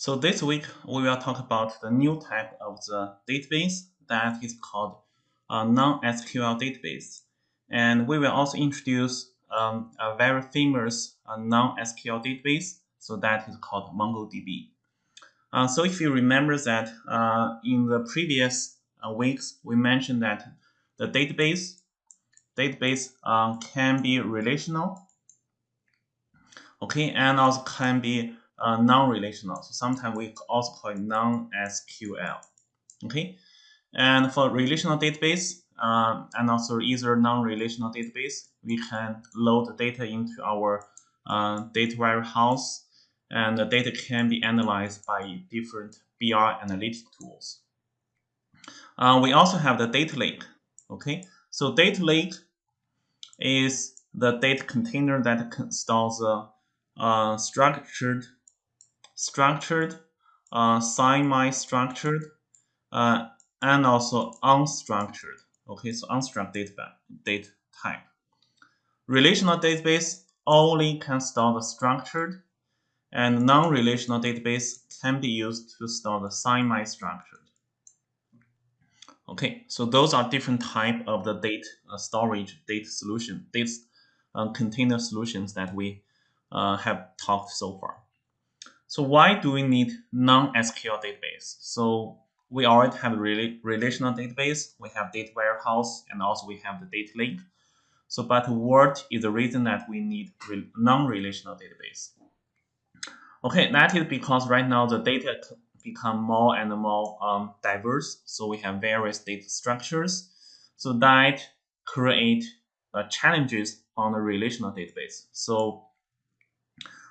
So this week we will talk about the new type of the database that is called a non-SQL database. And we will also introduce um, a very famous uh, non-SQL database, so that is called MongoDB. Uh, so if you remember that uh, in the previous uh, weeks, we mentioned that the database database um, can be relational, okay, and also can be uh, non-relational. So sometimes we also call it non-SQL. Okay, and for relational database uh, and also either non-relational database, we can load the data into our uh, data warehouse, and the data can be analyzed by different BI analytic tools. Uh, we also have the data lake. Okay, so data lake is the data container that stores the uh, structured structured, uh, semi-structured, uh, and also unstructured. Okay, so unstructured data, data type. Relational database only can store the structured, and non-relational database can be used to store the semi-structured. Okay, so those are different type of the data uh, storage data solution, data uh, container solutions that we uh, have talked so far. So why do we need non-SQL database? So we already have a relational database, we have data warehouse, and also we have the data lake. So, but what is the reason that we need non-relational database? Okay, that is because right now the data become more and more um, diverse. So we have various data structures. So that create uh, challenges on the relational database. So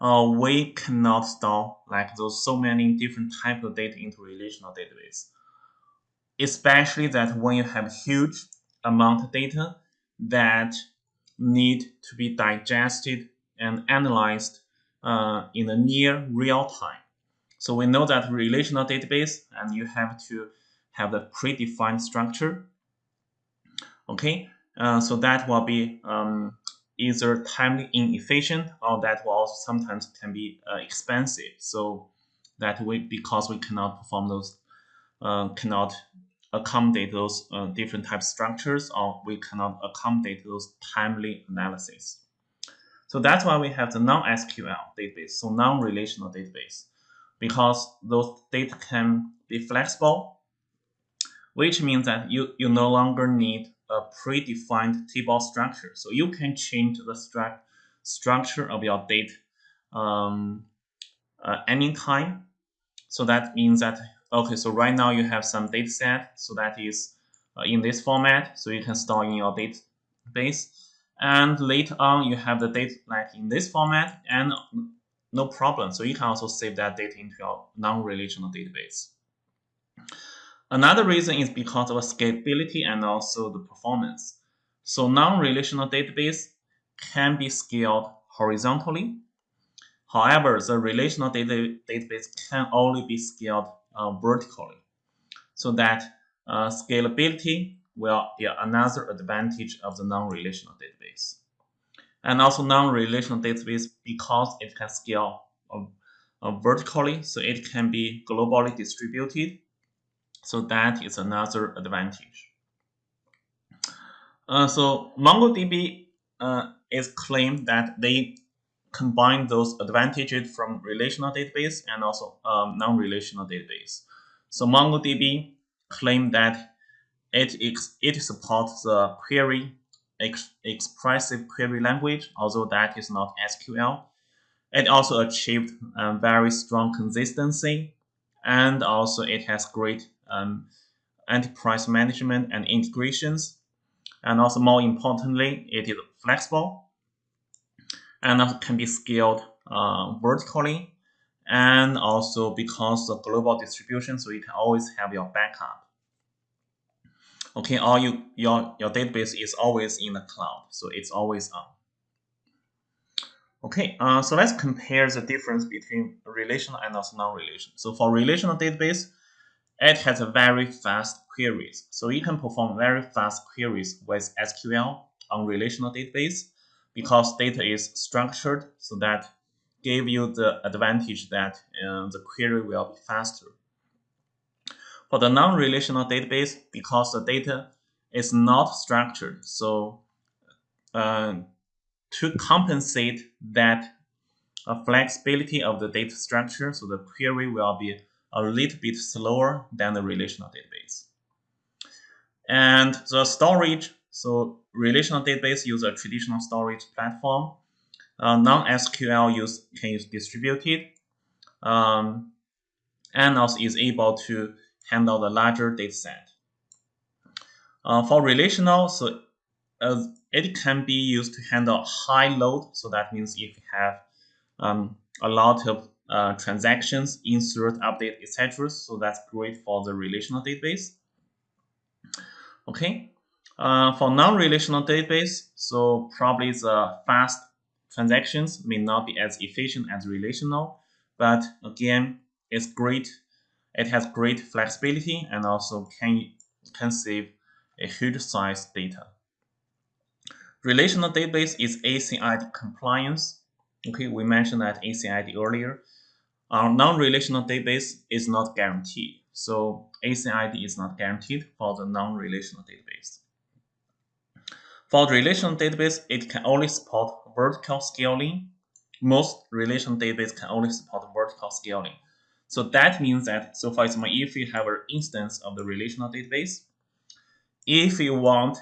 uh, we cannot store like those so many different type of data into relational database. Especially that when you have huge amount of data that need to be digested and analyzed uh, in the near real time. So we know that relational database and you have to have the predefined structure. Okay, uh, so that will be um, either timely inefficient or that will also sometimes can be uh, expensive. So that we because we cannot perform those uh, cannot accommodate those uh, different type structures or we cannot accommodate those timely analysis. So that's why we have the non-SQL database, so non-relational database, because those data can be flexible, which means that you, you no longer need a predefined table structure. So you can change the stru structure of your data um, uh, anytime. So that means that, okay, so right now you have some data set. So that is uh, in this format. So you can store in your database. And later on, you have the data like in this format and no problem. So you can also save that data into your non-relational database. Another reason is because of scalability and also the performance. So non-relational database can be scaled horizontally. However, the relational data database can only be scaled uh, vertically. So that uh, scalability will be another advantage of the non-relational database. And also non-relational database, because it can scale uh, uh vertically, so it can be globally distributed so that is another advantage. Uh, so MongoDB uh, is claimed that they combine those advantages from relational database and also um, non-relational database. So MongoDB claim that it, it supports the query ex expressive query language, although that is not SQL. It also achieved um, very strong consistency, and also it has great um, enterprise management and integrations. And also more importantly, it is flexible and can be scaled uh, vertically and also because of global distribution, so you can always have your backup. Okay, all you your your database is always in the cloud, so it's always on. Okay, uh, so let's compare the difference between relational and also non-relational. So for relational database, it has a very fast queries. So you can perform very fast queries with SQL on relational database because data is structured so that give you the advantage that uh, the query will be faster. For the non-relational database, because the data is not structured, so uh, to compensate that uh, flexibility of the data structure, so the query will be a little bit slower than the relational database. And the storage, so relational database use a traditional storage platform. Uh, Non-SQL use can use distributed, um, and also is able to handle the larger data set. Uh, for relational, so uh, it can be used to handle high load. So that means if you have um, a lot of uh, transactions, insert, update, etc. So that's great for the relational database. Okay, uh, for non-relational database, so probably the fast transactions may not be as efficient as relational, but again, it's great. It has great flexibility and also can can save a huge size data. Relational database is ACID compliance. Okay, we mentioned that ACID earlier. Our non-relational database is not guaranteed. So ACID is not guaranteed for the non-relational database. For the relational database, it can only support vertical scaling. Most relational database can only support vertical scaling. So that means that, so for example, if you have an instance of the relational database, if you want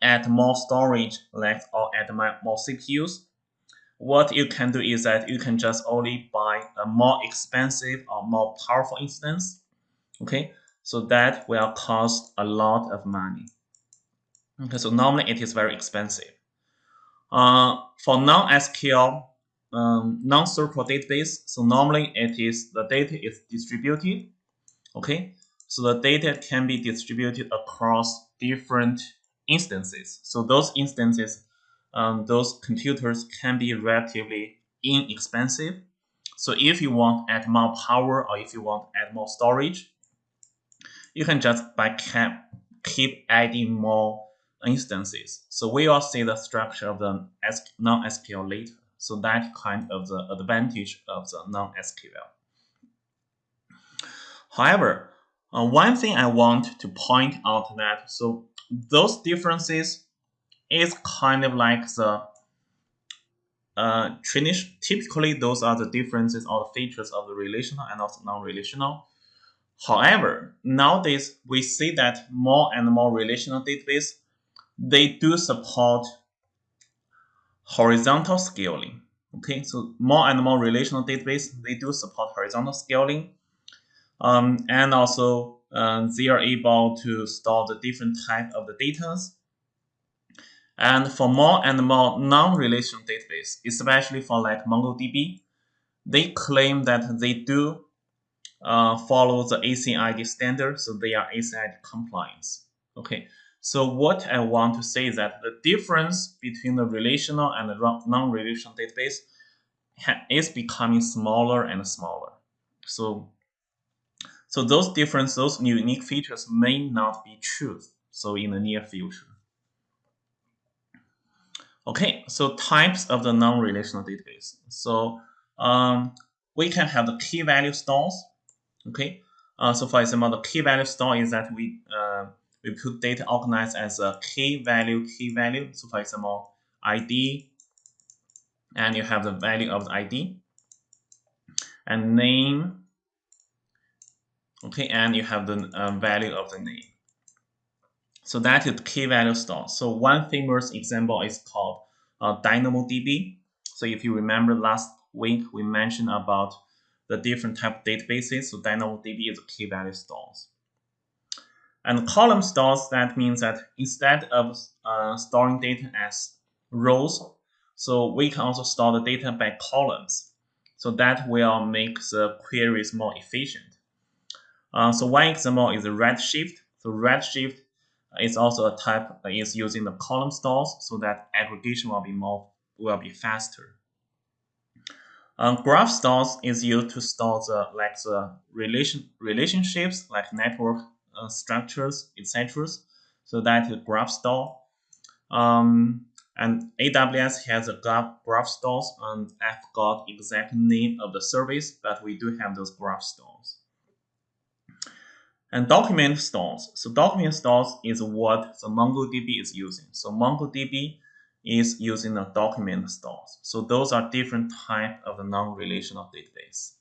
add more storage like or add more CPUs, what you can do is that you can just only buy a more expensive or more powerful instance. Okay, so that will cost a lot of money. Okay, so normally it is very expensive. Uh, for non-SQL, um, non-circle database, so normally it is the data is distributed. Okay, so the data can be distributed across different instances. So those instances, um, those computers can be relatively inexpensive. So if you want add more power or if you want add more storage, you can just by cap keep adding more instances. So we will see the structure of the non-SQL later. So that kind of the advantage of the non-SQL. However, uh, one thing I want to point out that so those differences is kind of like the uh, typically those are the differences or the features of the relational and also non-relational. However, nowadays we see that more and more relational database, they do support horizontal scaling. Okay, so more and more relational database, they do support horizontal scaling. Um, and also uh, they are able to store the different type of the data. And for more and more non-relational database, especially for like MongoDB, they claim that they do uh, follow the ACID standard, so they are ACID compliance. Okay, so what I want to say is that the difference between the relational and the non-relational database is becoming smaller and smaller. So so those different, those unique features may not be true. So in the near future. Okay, so types of the non-relational database. So um, we can have the key value stores. Okay, uh, so for example, the key value store is that we uh, we put data organized as a key value, key value. So for example, ID, and you have the value of the ID, and name, okay and you have the uh, value of the name so that is key value store. So one famous example is called uh, dynamodb so if you remember last week we mentioned about the different type of databases. So dynamodb is a key value stores. And column stores that means that instead of uh, storing data as rows so we can also store the data by columns. So that will make the queries more efficient. Uh, so one example is Redshift. So Redshift is also a type that is using the column stores so that aggregation will be more will be faster. Um, graph stores is used to store the like the relation relationships like network uh, structures etc. So that is graph store. Um, And AWS has a graph, graph stores, and I forgot exact name of the service, but we do have those graph stores. And document stores. So document stores is what the MongoDB is using. So MongoDB is using the document stores. So those are different type of the non-relational database.